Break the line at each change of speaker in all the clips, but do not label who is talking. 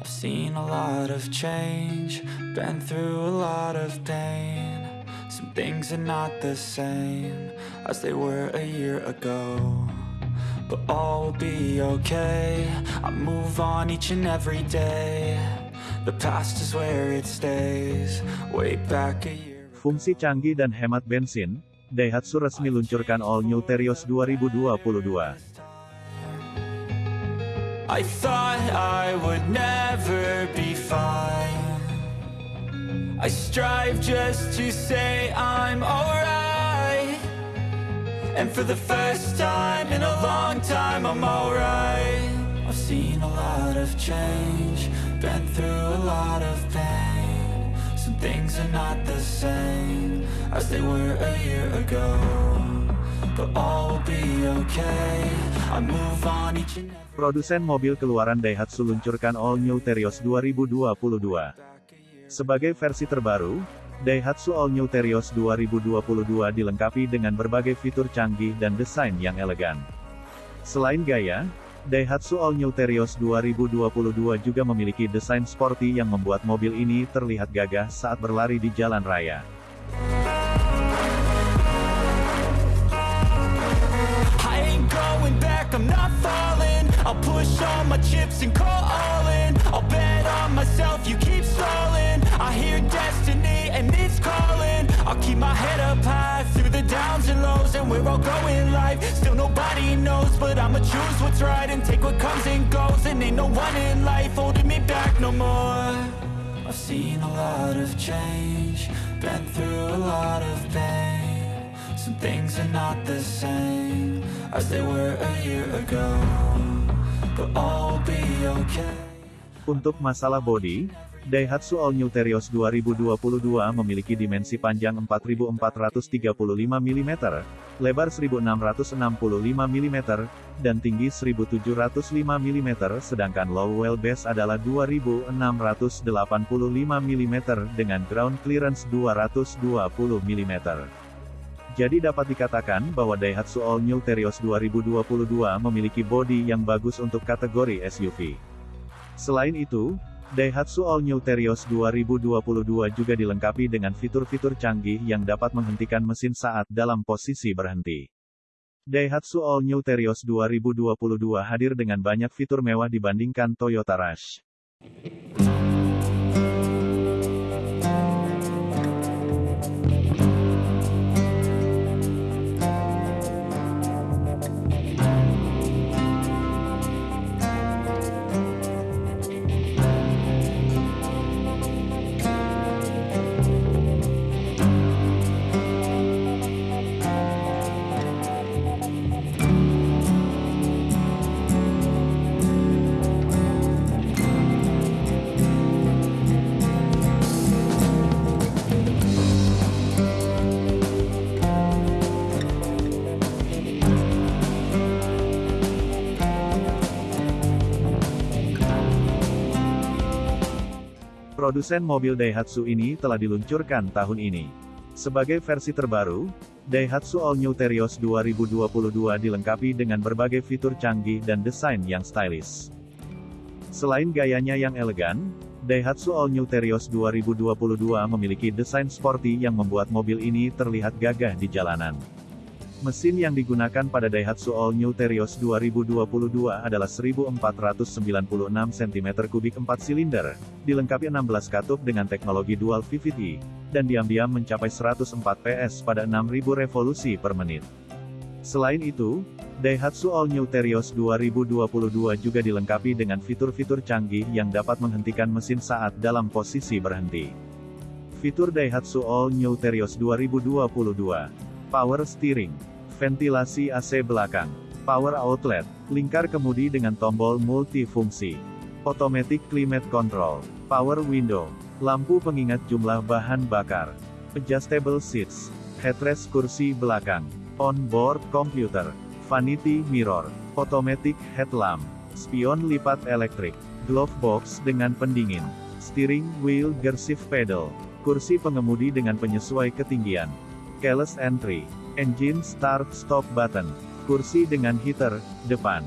I've seen a lot of change, been through a lot of pain. Some things are not the same as they were a year ago. But all will be okay. I move on each and every day. The past is where it stays. Way back a year.
Fungsi canggih dan hemat bensin, Daihatsu resmi luncurkan All New Terios 2022.
I thought I would never be fine. I strive just to say I'm alright. And for the first time in a long time, I'm alright. I've seen a lot of change, been through a lot of pain. Some things are not the same as they were a year ago.
Produsen mobil keluaran Daihatsu luncurkan All New Terios 2022. Sebagai versi terbaru, Daihatsu All New Terios 2022 dilengkapi dengan berbagai fitur canggih dan desain yang elegan. Selain gaya, Daihatsu All New Terios 2022 juga memiliki desain sporty yang membuat mobil ini terlihat gagah saat berlari di jalan raya.
Push all my chips and call all in. I'll bet on myself, you keep stalling. I hear destiny and it's calling. I'll keep my head up high through the downs and lows, and we're all going life. Still nobody knows, but I'ma choose what's right and take what comes and goes. And ain't no one in life holding me back no more. I've seen a lot of change, been through a lot of pain. Some things are not the same as they were a year ago.
Untuk masalah bodi, Daihatsu All New Terios 2022 memiliki dimensi panjang 4435 mm, lebar 1665 mm, dan tinggi 1705 mm sedangkan low wheelbase adalah 2685 mm dengan ground clearance 220 mm. Jadi dapat dikatakan bahwa Daihatsu All New Terios 2022 memiliki bodi yang bagus untuk kategori SUV. Selain itu, Daihatsu All New Terios 2022 juga dilengkapi dengan fitur-fitur canggih yang dapat menghentikan mesin saat dalam posisi berhenti. Daihatsu All New Terios 2022 hadir dengan banyak fitur mewah dibandingkan Toyota Rush. Produsen mobil Daihatsu ini telah diluncurkan tahun ini. Sebagai versi terbaru, Daihatsu All New Terios 2022 dilengkapi dengan berbagai fitur canggih dan desain yang stylish. Selain gayanya yang elegan, Daihatsu All New Terios 2022 memiliki desain sporty yang membuat mobil ini terlihat gagah di jalanan. Mesin yang digunakan pada Daihatsu All New Terios 2022 adalah 1496 cm3 4 silinder, dilengkapi 16 katup dengan teknologi dual VVT, dan diam-diam mencapai 104 PS pada 6000 revolusi per menit. Selain itu, Daihatsu All New Terios 2022 juga dilengkapi dengan fitur-fitur canggih yang dapat menghentikan mesin saat dalam posisi berhenti. Fitur Daihatsu All New Terios 2022 Power Steering, ventilasi AC belakang, power outlet, lingkar kemudi dengan tombol multifungsi, automatic climate control, power window, lampu pengingat jumlah bahan bakar, adjustable seats, headrest kursi belakang, on-board computer, vanity mirror, automatic headlamp, spion lipat elektrik, glove box dengan pendingin, steering wheel gearshift pedal, kursi pengemudi dengan penyesuai ketinggian, keyless entry, engine start-stop button, kursi dengan heater, depan,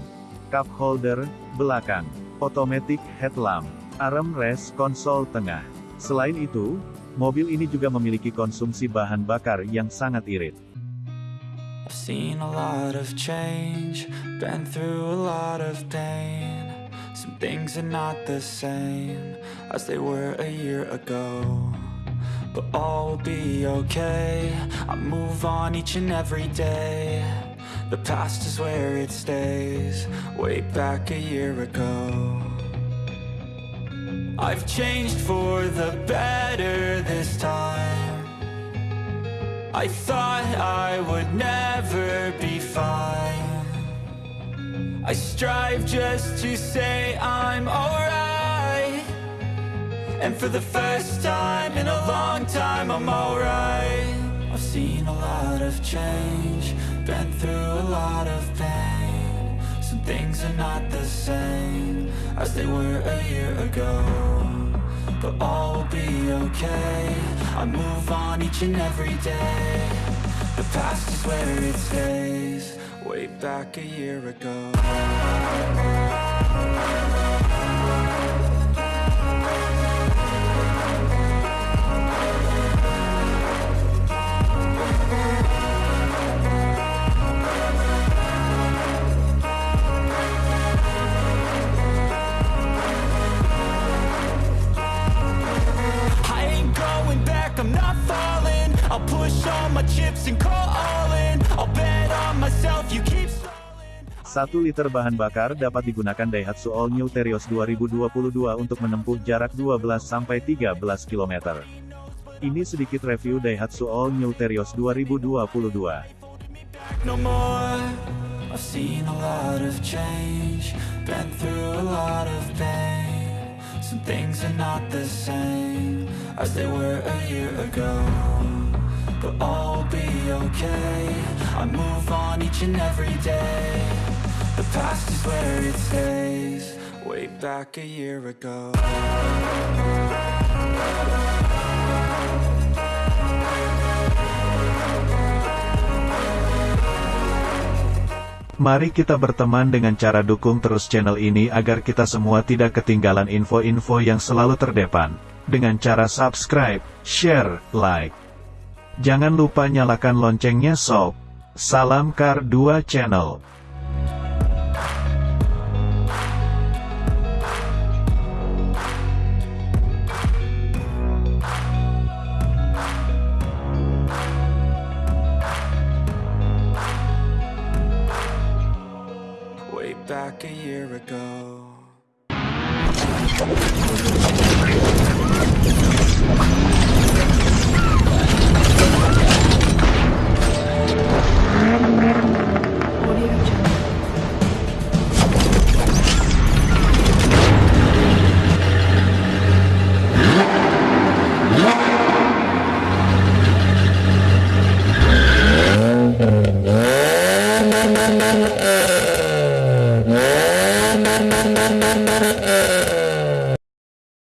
cup holder, belakang, automatic headlamp, Armrest konsol tengah. Selain itu, mobil ini juga memiliki konsumsi bahan bakar yang sangat irit.
Some things are not the same as they were a year ago. But all will be okay. I move on each and every day. The past is where it stays, way back a year ago. I've changed for the better this time. I thought I would never be fine. I strive just to say I'm alright. And for the first time in a long time, I'm alright. I've seen a lot of change, been through a lot of pain. Some things are not the same as they were a year ago. But all will be okay. I move on each and every day. The past is where it stays, way back a year ago.
1 liter bahan bakar dapat digunakan Daihatsu All New Terios 2022 untuk menempuh jarak 12-13 km. Ini sedikit review Daihatsu All New Terios 2022.
no more. I've seen a lot of change, been through a lot of pain. Some things are not the same as they were a year ago. But all will be okay. I move on each and every day. The past is where it stays, way back a year ago.
Mari kita berteman dengan cara dukung terus channel ini agar kita semua tidak ketinggalan info-info yang selalu terdepan. Dengan cara subscribe, share, like. Jangan lupa nyalakan loncengnya sob. Salam Kar 2 Channel.